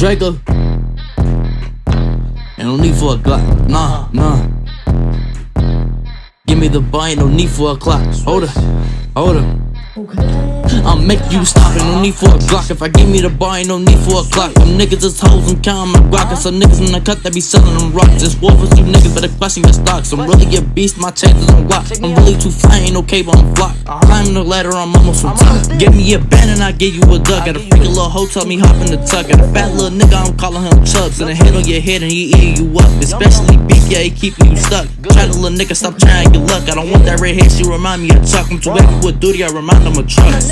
Draco. And no need for a Glock. Nah, nah. Give me the buy, no need for a clock. Hold up, hold up. I'll make you stop it, no need for a Glock. If I give me the bar, ain't no need for a clock. Them niggas is hoes, I'm counting my Glock Some niggas in the cut that be selling them rocks. It's war for you niggas, better question your stocks. I'm really a beast, my chances on block I'm really too fly, ain't no I'm block Climbing the ladder, I'm almost on top. Give me a band and I give you a duck. Got a freaking little hoe, tell me hop in the tuck. Got a fat little nigga, I'm calling him Chubbs. And a hit on your head and he eating you up. Especially beef, yeah, he keeping you stuck. Try to little nigga, stop trying your luck. I don't want that red hair, she remind me of Chuck. I'm too heavy with duty, I remind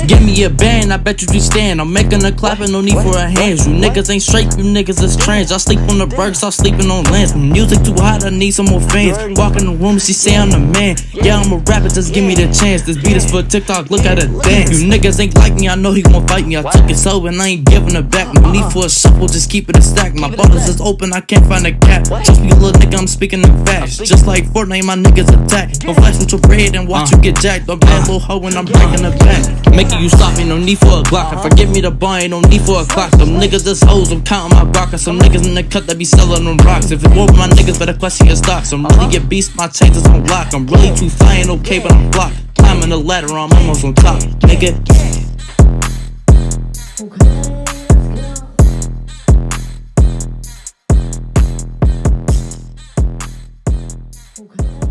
Give me a band, I bet you be stand. I'm making a clap and no need for a hands. You niggas ain't straight, you niggas is trans. I sleep on the bergs, I'm sleeping on lands. Music too hot, I need some more fans. Walk in the room, she say I'm the man. Yeah, I'm a rapper, just give me the chance. This beat is for TikTok, look at it dance. You niggas ain't like me, I know he gon' fight me. I took it so and I ain't giving it back. No need for a shuffle, just keep it a stack. My bottles is open, I can't find a cap. Be a little nigga, speaking in fast. Just like Fortnite, my niggas attack. Go flash into bread and watch you uh. get jacked. Dog that little hoe when I'm breaking the back. Making you stop, ain't no need for a Glock. If I give me the bar, ain't no need for a clock. Them niggas just hoes, I'm counting my rock. Some niggas in the cut that be selling them rocks. If it won't my niggas, better question your stocks. I'm really uh-huh. a beast, my chains is on lock. I'm really too fly, ain't okay, but I'm blocked. Climbing the ladder, I'm almost on top. Nigga. Okay. Okay.